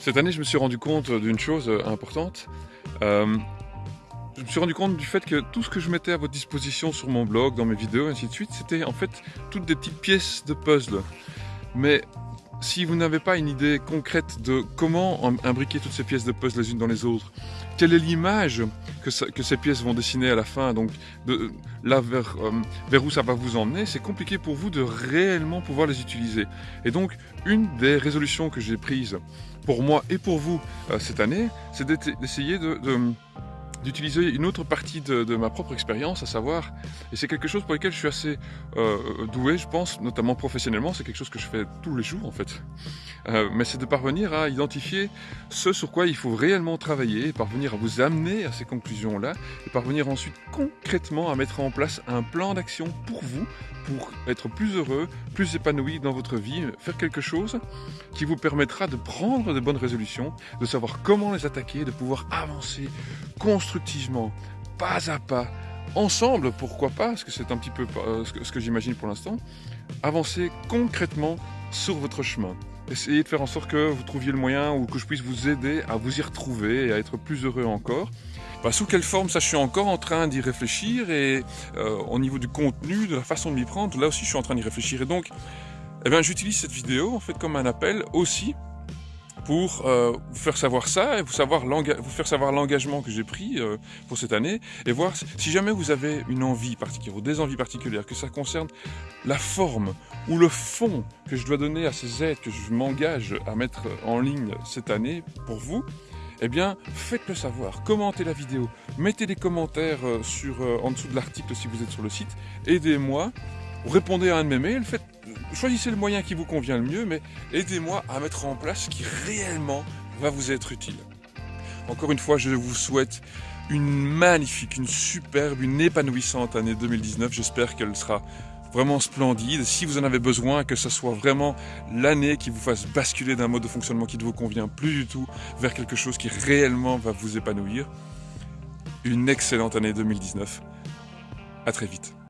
Cette année, je me suis rendu compte d'une chose euh, importante. Euh, je me suis rendu compte du fait que tout ce que je mettais à votre disposition sur mon blog, dans mes vidéos, ainsi de suite, c'était en fait toutes des petites pièces de puzzle. Mais si vous n'avez pas une idée concrète de comment imbriquer toutes ces pièces de puzzle les unes dans les autres, quelle est l'image que, ces pièces vont dessiner à la fin, donc de, là vers, euh, vers où ça va vous emmener, c'est compliqué pour vous de réellement pouvoir les utiliser. Et donc, une des résolutions que j'ai prises pour moi et pour vous euh, cette année, c'est d'essayer de d'utiliser une autre partie de, ma propre expérience, à savoir, et c'est quelque chose pour lequel je suis assez euh, doué, je pense, notamment professionnellement, c'est quelque chose que je fais tous les jours en fait, euh, mais c'est de parvenir à identifier ce sur quoi il faut réellement travailler, parvenir à vous amener à ces conclusions-là, et parvenir ensuite concrètement à mettre en place un plan d'action pour vous, pour être plus heureux, plus épanoui dans votre vie, faire quelque chose qui vous permettra de prendre de bonnes résolutions, de savoir comment les attaquer, de pouvoir avancer, construire constructivement, pas à pas, ensemble, pourquoi pas, parce que c'est un petit peu euh, ce que, j'imagine pour l'instant, avancer concrètement sur votre chemin. Essayez de faire en sorte que vous trouviez le moyen ou que je puisse vous aider à vous y retrouver et à être plus heureux encore. Bah, sous quelle forme, ça je suis encore en train d'y réfléchir et euh, au niveau du contenu, de la façon de m'y prendre, là aussi je suis en train d'y réfléchir. Et donc, eh j'utilise cette vidéo en fait comme un appel aussi pour euh, vous faire savoir ça et vous, faire savoir l'engagement que j'ai pris euh, pour cette année et voir si jamais vous avez une envie particulière ou des envies particulières, que ça concerne la forme ou le fond que je dois donner à ces aides que je m'engage à mettre en ligne cette année pour vous, eh bien, faites-le savoir, commentez la vidéo, mettez des commentaires euh, sur, en dessous de l'article si vous êtes sur le site, aidez-moi, répondez à un de mes mails, faites choisissez le moyen qui vous convient le mieux, mais aidez-moi à mettre en place ce qui réellement va vous être utile. Encore une fois, je vous souhaite une magnifique, une superbe, une épanouissante année 2019. J'espère qu'elle sera vraiment splendide. Si vous en avez besoin, que ce soit vraiment l'année qui vous fasse basculer d'un mode de fonctionnement qui ne vous convient plus du tout vers quelque chose qui réellement va vous épanouir. Une excellente année 2019. À très vite.